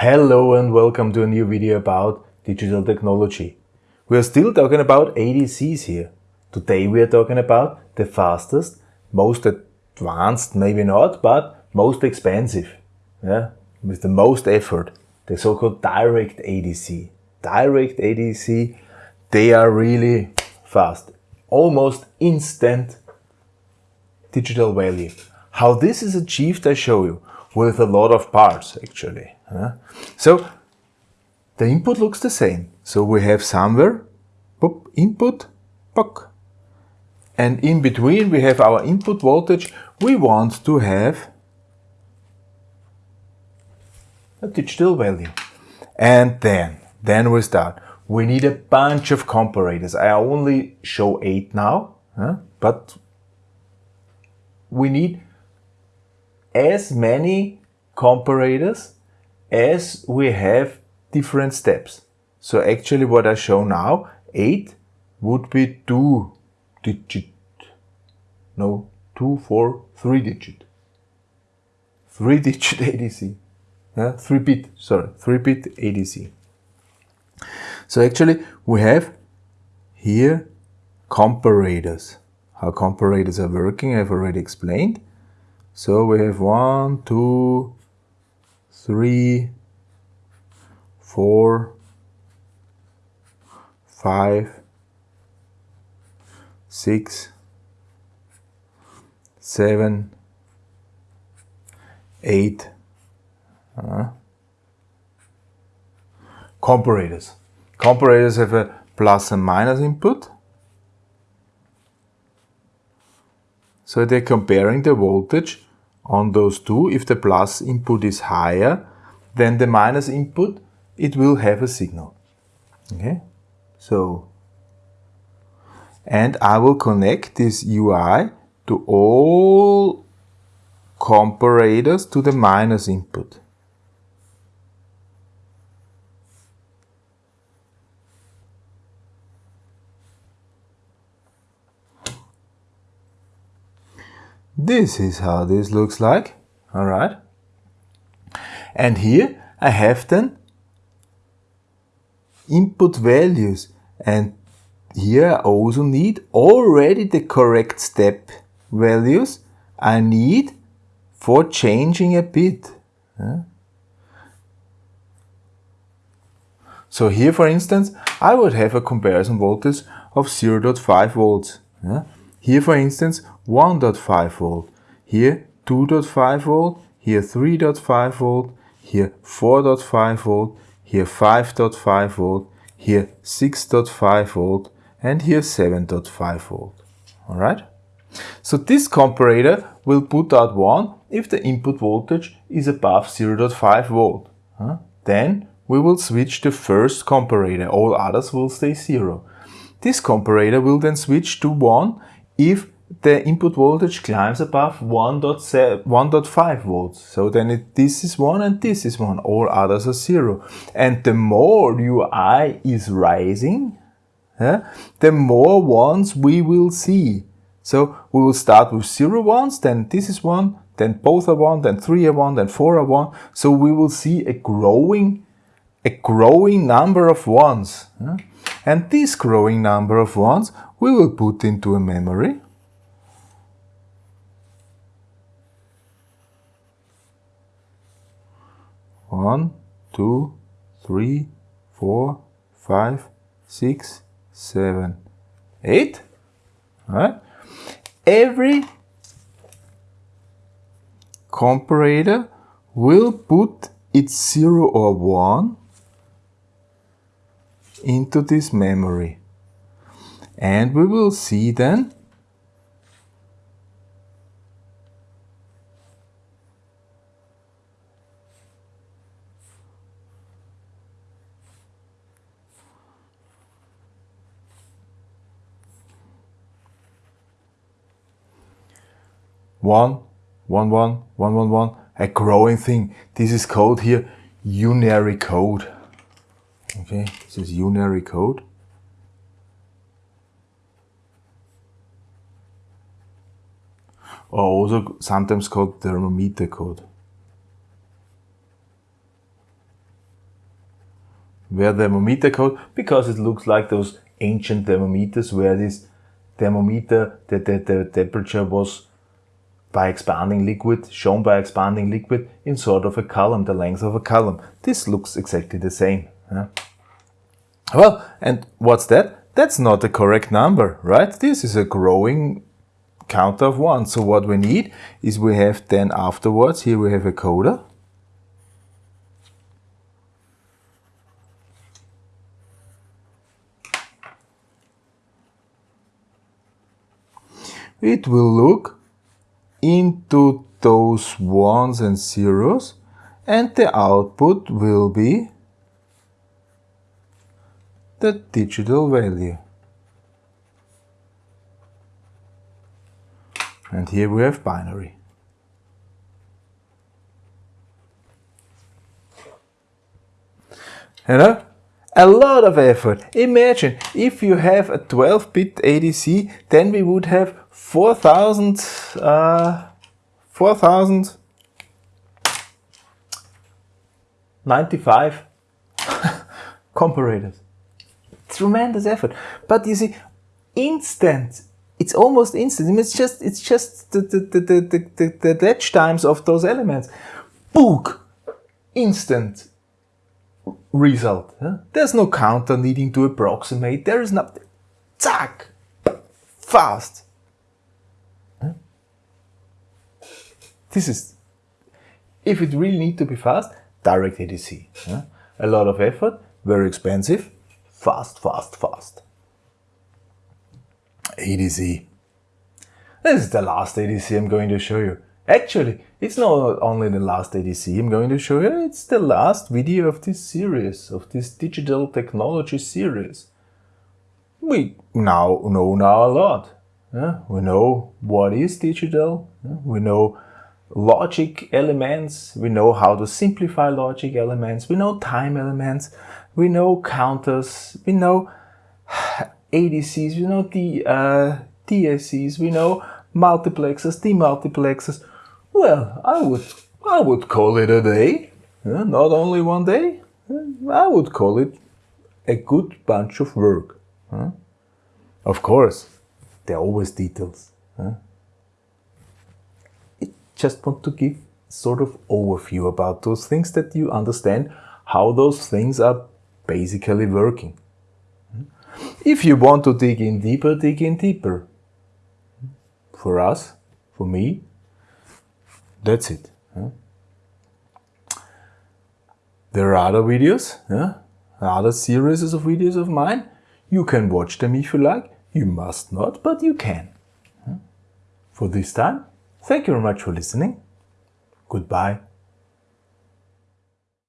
Hello and welcome to a new video about digital technology. We are still talking about ADCs here. Today we are talking about the fastest, most advanced, maybe not, but most expensive, yeah, with the most effort, the so-called direct ADC. Direct ADC, they are really fast, almost instant digital value. How this is achieved I show you with a lot of parts actually. So the input looks the same. So we have somewhere boop, input, book. And in between we have our input voltage. We want to have a digital value. And then, then we start. We need a bunch of comparators. I only show eight now, huh? but we need as many comparators as we have different steps. So actually what I show now, 8 would be 2 digit. No, 2, 4, 3 digit. 3 digit ADC. Yeah, 3 bit, sorry, 3 bit ADC. So actually we have here comparators. How comparators are working I've already explained. So we have one, two, three, four, five, six, seven, eight. Uh, comparators. Comparators have a plus and minus input. So they're comparing the voltage on those two. If the plus input is higher than the minus input, it will have a signal. Okay, so and I will connect this UI to all comparators to the minus input. This is how this looks like. All right. And here I have then input values and here I also need already the correct step values I need for changing a bit. So here for instance I would have a comparison voltage of 0.5 volts. Here for instance 1.5 volt, here 2.5 volt, here 3.5 volt, here 4.5 volt, here 5.5 volt, here 6.5 volt, and here 7.5 volt. Alright? So this comparator will put out 1 if the input voltage is above 0.5 volt. Huh? Then we will switch the first comparator, all others will stay 0. This comparator will then switch to 1 if the input voltage climbs above 1.5 volts. So then it, this is 1 and this is 1. All others are 0. And the more UI is rising, the more ones we will see. So we will start with 0 ones, then this is 1, then both are 1, then 3 are 1, then 4 are 1. So we will see a growing, a growing number of ones. And this growing number of ones we will put into a memory. One, two, three, four, five, six, seven, eight. Right. Every comparator will put its zero or one into this memory. And we will see then one, one, one, one, one, one, a growing thing. This is called here unary code. Okay, this is unary code. Or also sometimes called thermometer code. where thermometer code, because it looks like those ancient thermometers where this thermometer, the, the, the temperature was by expanding liquid, shown by expanding liquid in sort of a column, the length of a column. This looks exactly the same. Yeah? Well, and what's that? That's not the correct number, right? This is a growing counter of one. So what we need is we have then afterwards, here we have a coder. It will look into those ones and zeros and the output will be the digital value. And here we have binary. You know, a lot of effort. Imagine if you have a 12-bit ADC, then we would have 4,000 uh, 4,095 comparators. Tremendous effort. But you see, instant. It's almost instant. It's just it's just the the the the, the, the, times of those elements. Book. Instant result. Huh? There's no counter needing to approximate. There is nothing. Zack. Fast. This is, if it really need to be fast, direct ADC. A lot of effort, very expensive, fast, fast, fast. ADC. This is the last ADC I'm going to show you. Actually, it's not only the last ADC I'm going to show you, it's the last video of this series, of this digital technology series. We now know now a lot. Yeah? We know what is digital, yeah? we know logic elements, we know how to simplify logic elements, we know time elements, we know counters, we know ADCs, we know the uh, DACs, we know multiplexers, demultiplexers. Well, I would, I would call it a day, not only one day, I would call it a good bunch of work. Huh? Of course, there are always details. Huh? just want to give sort of overview about those things that you understand how those things are basically working. If you want to dig in deeper, dig in deeper. For us, for me, that's it. There are other videos, other series of videos of mine. You can watch them if you like. You must not, but you can. For this time, Thank you very much for listening. Goodbye.